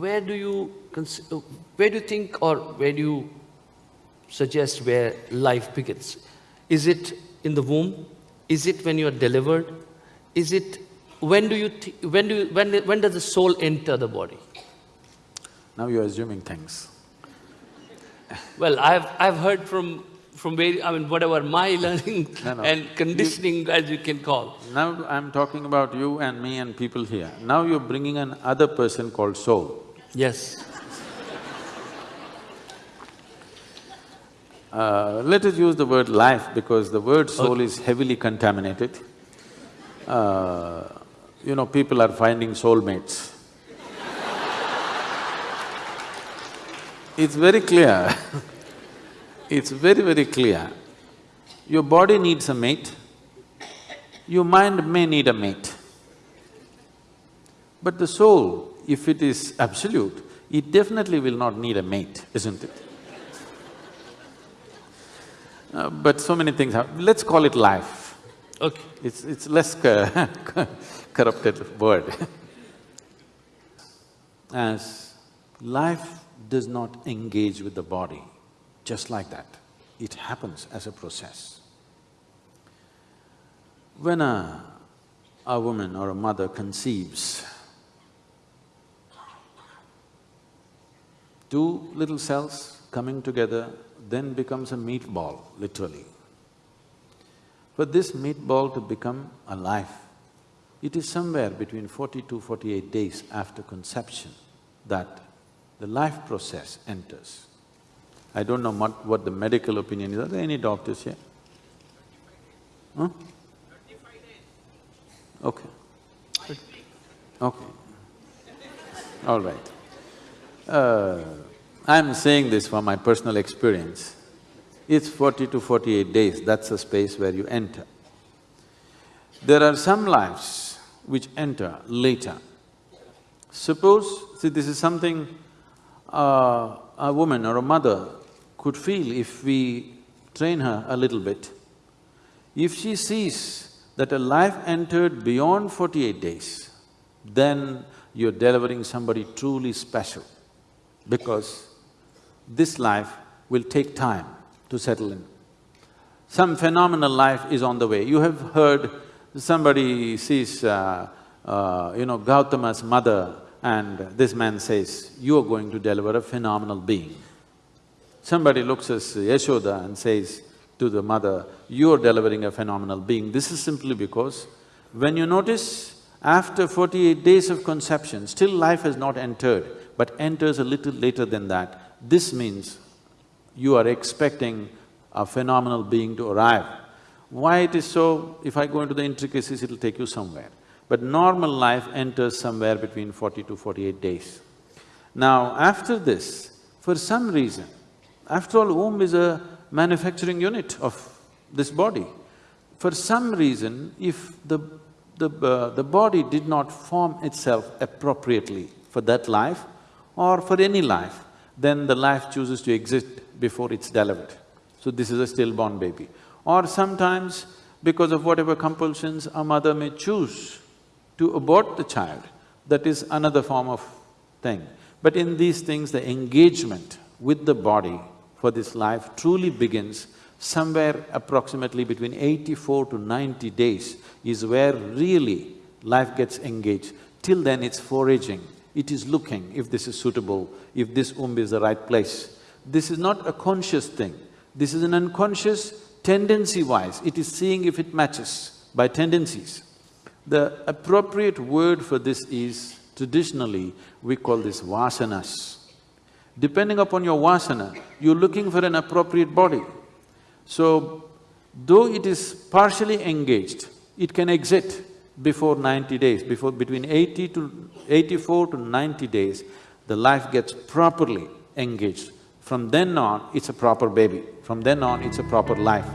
where do you, uh, where do you think or where do you suggest where life begins? Is it in the womb? Is it when you are delivered? Is it, when do you, when do you, when, when does the soul enter the body? Now you're assuming things. Well, I've, I've heard from, from very, I mean, whatever my learning no, no. and conditioning you, as you can call. Now I'm talking about you and me and people here. Now you're bringing an other person called soul. Yes. Uh, let us use the word life because the word soul okay. is heavily contaminated. Uh, you know, people are finding soulmates. it's very clear it's very, very clear. Your body needs a mate, your mind may need a mate. But the soul, if it is absolute, it definitely will not need a mate, isn't it? Uh, but so many things have… let's call it life. Okay. It's… it's less corrupted word As life does not engage with the body, just like that, it happens as a process. When a, a woman or a mother conceives, two little cells coming together then becomes a meatball, literally. For this meatball to become alive, it is somewhere between forty to forty-eight days after conception that the life process enters. I don't know what, what the medical opinion is. Are there any doctors here? Huh? Okay. Okay. All right. Uh, I'm saying this from my personal experience. It's forty to forty-eight days, that's the space where you enter. There are some lives which enter later. Suppose, see this is something uh, a woman or a mother could feel if we train her a little bit. If she sees that a life entered beyond forty-eight days, then you're delivering somebody truly special because this life will take time to settle in. Some phenomenal life is on the way. You have heard somebody sees, uh, uh, you know, Gautama's mother and this man says, you are going to deliver a phenomenal being. Somebody looks at Yashoda and says to the mother, you're delivering a phenomenal being. This is simply because when you notice after forty-eight days of conception, still life has not entered, but enters a little later than that, this means you are expecting a phenomenal being to arrive. Why it is so, if I go into the intricacies, it'll take you somewhere. But normal life enters somewhere between forty to forty-eight days. Now, after this, for some reason, after all, womb is a manufacturing unit of this body. For some reason, if the… the… Uh, the body did not form itself appropriately for that life or for any life, then the life chooses to exist before it's delivered. So this is a stillborn baby. Or sometimes, because of whatever compulsions, a mother may choose to abort the child, that is another form of thing. But in these things, the engagement with the body for this life truly begins somewhere approximately between eighty-four to ninety days is where really life gets engaged. Till then it's foraging, it is looking if this is suitable, if this womb is the right place. This is not a conscious thing, this is an unconscious tendency-wise, it is seeing if it matches by tendencies. The appropriate word for this is, traditionally, we call this vasanas. Depending upon your vasana, you're looking for an appropriate body. So, though it is partially engaged, it can exit before ninety days, before between eighty to… eighty-four to ninety days, the life gets properly engaged. From then on, it's a proper baby. From then on, it's a proper life.